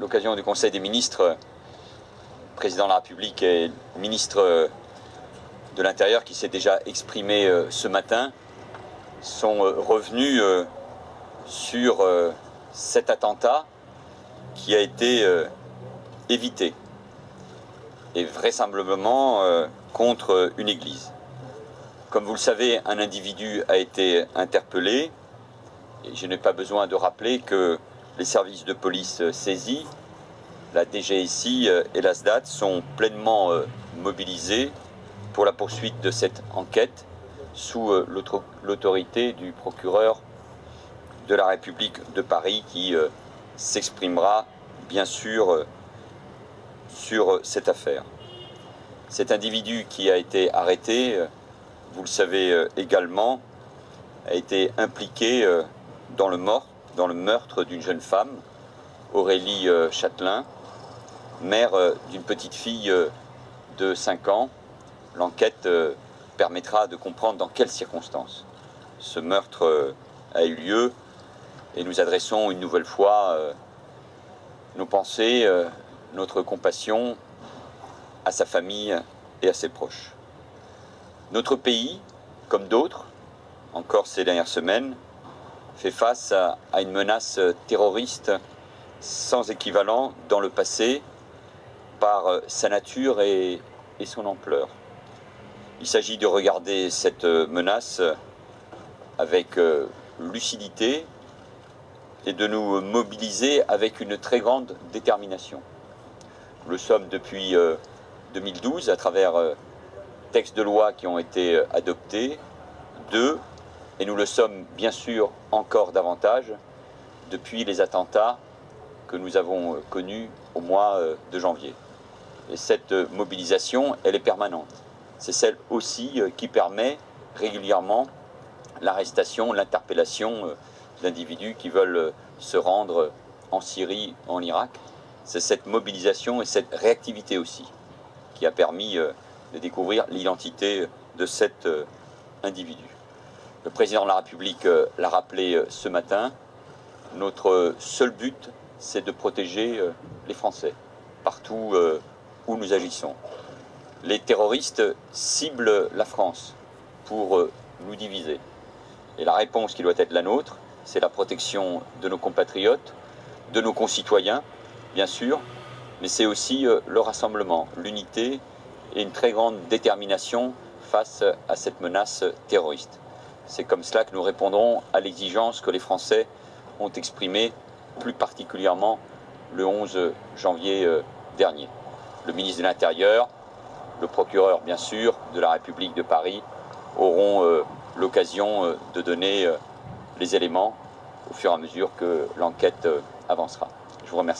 l'occasion du Conseil des ministres, président de la République et ministre de l'Intérieur qui s'est déjà exprimé ce matin, sont revenus sur cet attentat qui a été évité et vraisemblablement contre une église. Comme vous le savez, un individu a été interpellé et je n'ai pas besoin de rappeler que les services de police saisis, la DGSI et la SDAT sont pleinement euh, mobilisés pour la poursuite de cette enquête sous euh, l'autorité du procureur de la République de Paris qui euh, s'exprimera bien sûr sur cette affaire. Cet individu qui a été arrêté vous le savez euh, également, a été impliqué euh, dans le, mort, dans le meurtre d'une jeune femme, Aurélie euh, Châtelain, mère d'une petite fille de 5 ans. L'enquête permettra de comprendre dans quelles circonstances ce meurtre a eu lieu et nous adressons une nouvelle fois nos pensées, notre compassion à sa famille et à ses proches. Notre pays, comme d'autres, encore ces dernières semaines, fait face à, une menace terroriste sans équivalent dans le passé par sa nature et, et son ampleur. Il s'agit de regarder cette menace avec euh, lucidité et de nous mobiliser avec une très grande détermination. Nous le sommes depuis 2012 euh, à travers euh, textes de loi qui ont été euh, adoptés, deux, et nous le sommes bien sûr encore davantage depuis les attentats que nous avons euh, connus au mois euh, de janvier. Et cette mobilisation, elle est permanente. C'est celle aussi qui permet régulièrement l'arrestation, l'interpellation d'individus qui veulent se rendre en Syrie, en Irak. C'est cette mobilisation et cette réactivité aussi qui a permis de découvrir l'identité de cet euh, individu. Le président de la République euh, l'a rappelé euh, ce matin, notre seul but, c'est de protéger les Français, partout où nous agissons. Les terroristes ciblent la France pour nous diviser. Et la réponse qui doit être la nôtre, c'est la protection de nos compatriotes, de nos concitoyens, bien sûr, mais c'est aussi le rassemblement, l'unité et une très grande détermination face à cette menace terroriste. C'est comme cela que nous répondrons à l'exigence que les Français ont exprimée plus particulièrement le 11 janvier euh, dernier. Le ministre de l'Intérieur, le procureur bien sûr de la République de Paris auront euh, l'occasion euh, de donner les éléments au fur et à mesure que l'enquête avancera. Je vous remercie.